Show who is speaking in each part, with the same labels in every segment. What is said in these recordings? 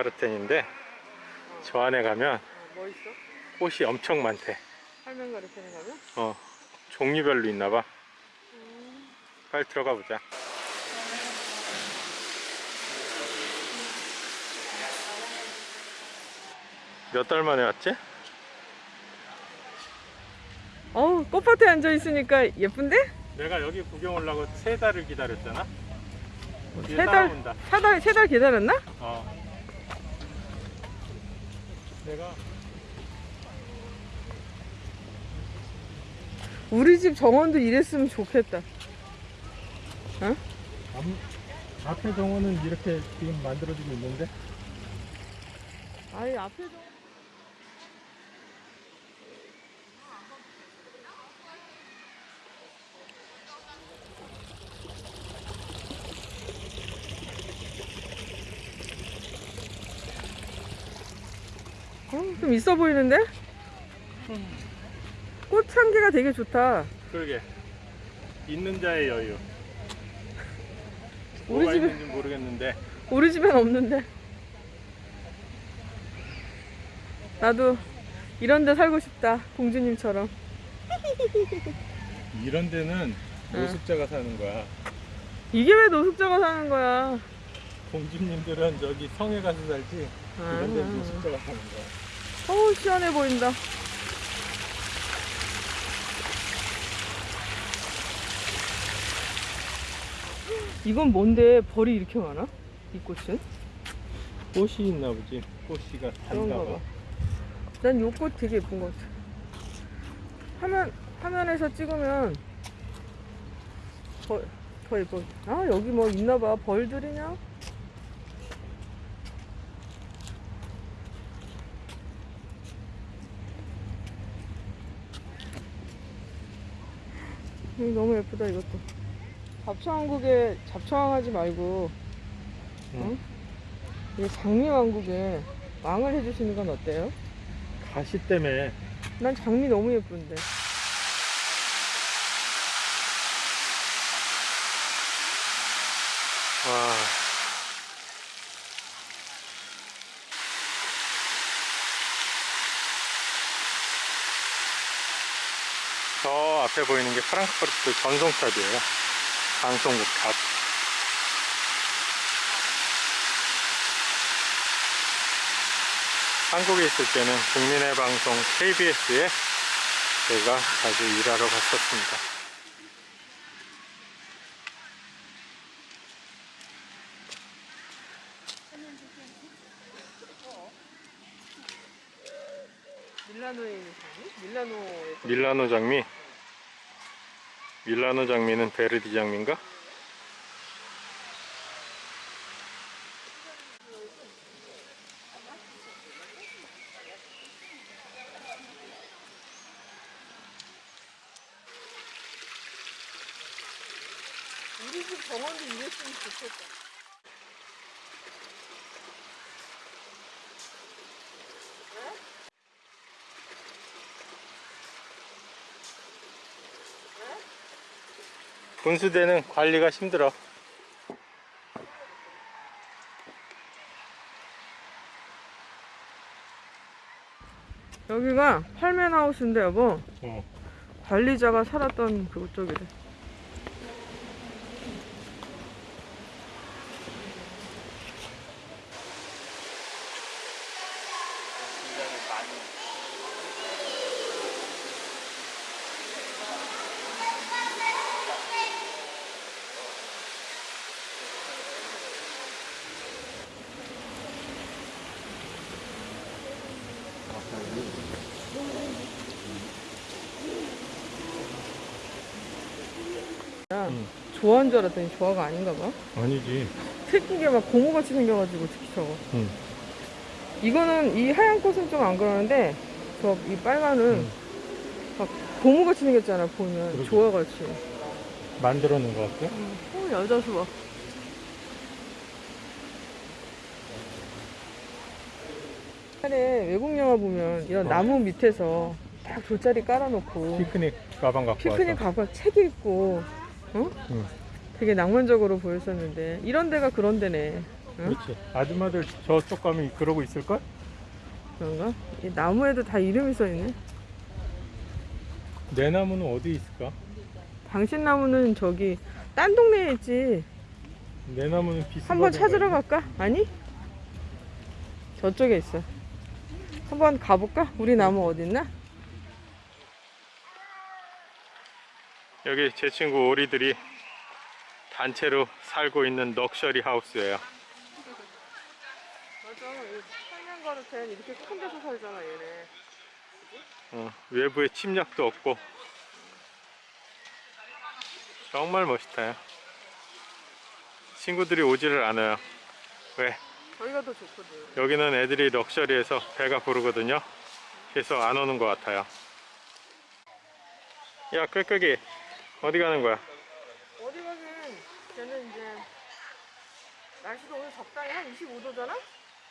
Speaker 1: 팔멘 가르텐인데 저 안에 가면
Speaker 2: 뭐 있어?
Speaker 1: 꽃이 엄청 많대.
Speaker 2: 가르테는 가면?
Speaker 1: 어, 종류별로 있나봐. 빨리 들어가 보자. 몇 달 만에 왔지?
Speaker 2: 어우 꽃밭에 앉아 있으니까 예쁜데?
Speaker 1: 내가 여기 구경 오려고 세 달을 기다렸잖아.
Speaker 2: 세 달,
Speaker 1: 온다.
Speaker 2: 세 달, 세달 기다렸나?
Speaker 1: 어. 내가
Speaker 2: 우리 집 정원도 이랬으면 좋겠다. 어?
Speaker 1: 앞, 앞에 정원은 이렇게 지금 만들어지고 있는데
Speaker 2: 아니 앞에 정 어, 좀 있어 보이는데? 꽃 향기가 되게 좋다.
Speaker 1: 그러게 있는 자의 여유.
Speaker 2: 우리 집에-
Speaker 1: 있는지 모르겠는데
Speaker 2: 우리 집엔 없는데. 나도 이런 데 살고 싶다. 공주님처럼.
Speaker 1: 이런 데는 노숙자가 사는 거야.
Speaker 2: 이게 왜 노숙자가 사는 거야?
Speaker 1: 공주님들은 저기 성에 가서 살지 이런 데는
Speaker 2: 아.
Speaker 1: 노숙자가 사는 거야.
Speaker 2: 어우, 시원해 보인다. 이건 뭔데 벌이 이렇게 많아? 이 꽃은?
Speaker 1: 꽃이 있나 보지. 꽃이가
Speaker 2: 그런가
Speaker 1: 봐.
Speaker 2: 봐. 난요 꽃 되게 예쁜 것 같아. 화면, 화면에서 찍으면 더, 더 예뻐. 아, 여기 뭐 있나 봐. 벌들이냐? 음, 너무 예쁘다, 이것도. 잡초왕국에 잡초왕 하지 말고,
Speaker 1: 응.
Speaker 2: 이 장미왕국에 왕을 해주시는 건 어때요?
Speaker 1: 가시 때문에
Speaker 2: 난 장미 너무 예쁜데.
Speaker 1: 와. 저 앞에 보이는 게 프랑크푸르트 전송탑이에요. 방송국 탑. 한국에 있을 때는 국민의 방송 KBS에 제가 자주 일하러 갔었습니다.
Speaker 2: 밀라노에 있는 장미? 밀라노
Speaker 1: 장미 밀라노 장미는 베르디 장미인가?
Speaker 2: 우리 집 정원도 이랬으면 좋겠다.
Speaker 1: 분수대는 관리가 힘들어.
Speaker 2: 여기가 팔맨하우스인데 여보.
Speaker 1: 어.
Speaker 2: 관리자가 살았던 그쪽이래
Speaker 1: 응.
Speaker 2: 조화인 줄 알았더니 조화가 아닌가 봐
Speaker 1: 아니지
Speaker 2: 생긴 게막 고무같이 생겨가지고 특히 저거
Speaker 1: 응.
Speaker 2: 이거는 이 하얀 꽃은 좀 안 그러는데 저 이 빨간은
Speaker 1: 응.
Speaker 2: 막 고무같이 생겼잖아 보면
Speaker 1: 그러게.
Speaker 2: 조화같이
Speaker 1: 만들어 놓은 것 같아
Speaker 2: 어 여자 수박 옛날에 외국 영화 보면 이런
Speaker 1: 어.
Speaker 2: 나무 밑에서 딱 돗자리 깔아놓고
Speaker 1: 피크닉 가방 갖고
Speaker 2: 피크닉
Speaker 1: 와서
Speaker 2: 가고 책 읽고 어?
Speaker 1: 응.
Speaker 2: 되게 낭만적으로 보였었는데 이런 데가 그런 데네 응?
Speaker 1: 그렇지. 아줌마들 저쪽 가면 그러고 있을걸?
Speaker 2: 그런가? 이 나무에도 다 이름이 써있네.
Speaker 1: 내 나무는 어디 있을까?
Speaker 2: 당신 나무는 저기 딴 동네에 있지.
Speaker 1: 내 나무는 비슷
Speaker 2: 한번 찾으러 갈까? 아니? 저쪽에 있어. 한번 가볼까? 우리 나무 어딨나?
Speaker 1: 여기 제 친구 오리들이 단체로 살고 있는 럭셔리 하우스예요.
Speaker 2: 맞아. 청양가루텐 이렇게 큰 데서 살잖아, 얘네.
Speaker 1: 어, 외부에 침략도 없고 정말 멋있다요. 친구들이 오지를 않아요. 왜?
Speaker 2: 저희가 더 좋거든.
Speaker 1: 여기는 애들이 럭셔리해서 배가 부르거든요. 그래서 안 오는 것 같아요. 야, 꾀꾀기 어디 가는 거야?
Speaker 2: 어디 가긴 걔는 이제 날씨도 오늘 적당히 한 25도잖아?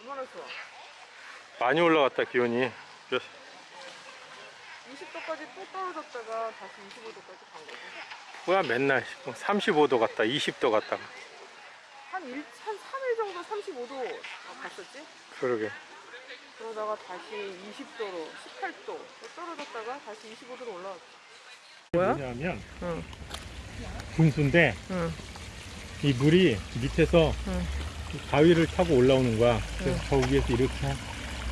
Speaker 2: 얼마나 좋아.
Speaker 1: 많이 올라갔다 기온이. 몇-
Speaker 2: 20도까지 또 떨어졌다가 다시 25도까지 간 거지.
Speaker 1: 뭐야 맨날 35도 갔다 20도 갔다.
Speaker 2: 한, 일, 한 3일 정도 35도 갔었지?
Speaker 1: 그러게.
Speaker 2: 그러다가 다시 20도로 18도 또 떨어졌다가 다시 25도로 올라왔지. 뭐야?
Speaker 1: 왜냐하면
Speaker 2: 응,
Speaker 1: 분수인데
Speaker 2: 응,
Speaker 1: 이 물이 밑에서
Speaker 2: 응.
Speaker 1: 바위를 타고 올라오는 거야. 그래서
Speaker 2: 응.
Speaker 1: 저 위에서 이렇게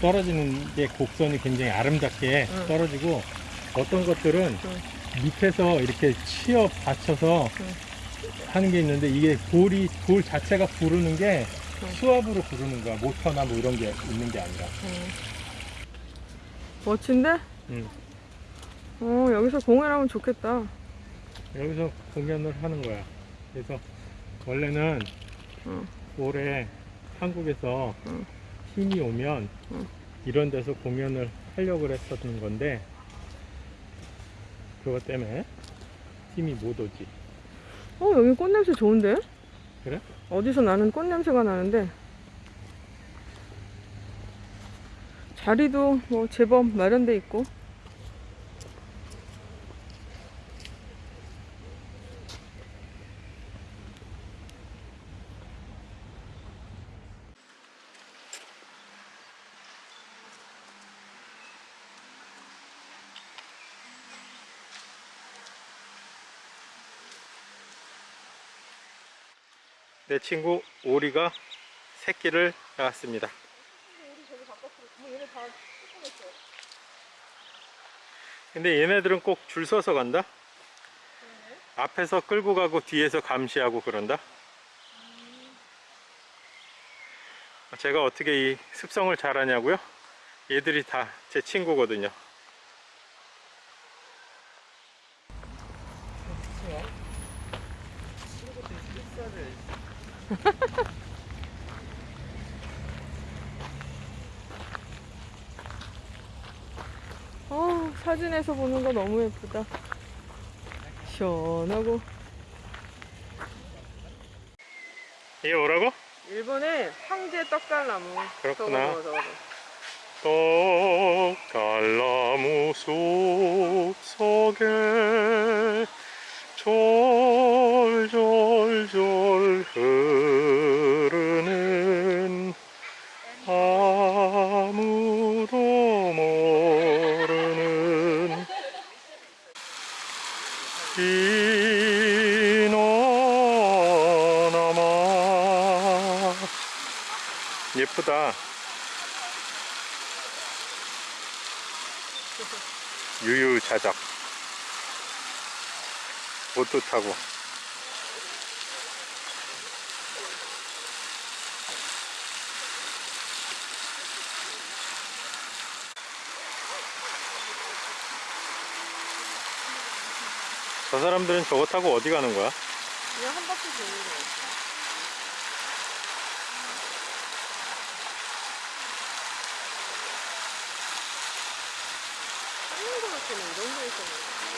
Speaker 1: 떨어지는 게 곡선이 굉장히 아름답게
Speaker 2: 응.
Speaker 1: 떨어지고 어떤 것들은
Speaker 2: 응.
Speaker 1: 밑에서 이렇게 치어 받쳐서 하는 게 있는데 이게 돌이 돌 자체가 부르는 게
Speaker 2: 응.
Speaker 1: 수압으로 부르는 거야. 모터나 뭐 이런 게 있는 게 아니라.
Speaker 2: 응. 멋진데?
Speaker 1: 응.
Speaker 2: 어, 여기서 공연하면 좋겠다.
Speaker 1: 여기서 공연을 하는 거야. 그래서 원래는
Speaker 2: 응.
Speaker 1: 올해 한국에서
Speaker 2: 응.
Speaker 1: 팀이 오면
Speaker 2: 응.
Speaker 1: 이런 데서 공연을 하려고 했었던 건데 그것 때문에 팀이 못 오지.
Speaker 2: 어, 여기 꽃냄새 좋은데?
Speaker 1: 그래?
Speaker 2: 어디서 나는 꽃냄새가 나는데. 자리도 뭐 제법 마련돼 있고.
Speaker 1: 내 친구 오리가 새끼를 낳았습니다. 근데 얘네들은 꼭 줄 서서 간다? 앞에서 끌고 가고 뒤에서 감시하고 그런다? 제가 어떻게 이 습성을 잘 하냐고요? 얘들이 다 제 친구거든요.
Speaker 2: 어, 사진에서 보는 거 너무 예쁘다. 시원하고.
Speaker 1: 이게 뭐라고?
Speaker 2: 일본의 황제 떡갈나무.
Speaker 1: 그렇구나.
Speaker 2: 저거, 저거, 저거.
Speaker 1: 떡달나무 숲 속에 비너나마. 예쁘다. 유유자적 보트 타고 저 사람들은 저거 타고 어디 가는 거야?
Speaker 2: 그냥 한 바퀴 도는 거. 찍는 거 같으면 이런 거 있잖아.